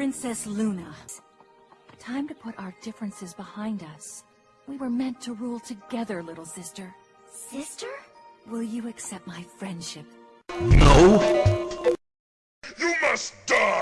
Princess Luna. Time to put our differences behind us. We were meant to rule together, little sister. Sister? Will you accept my friendship? No! You must die!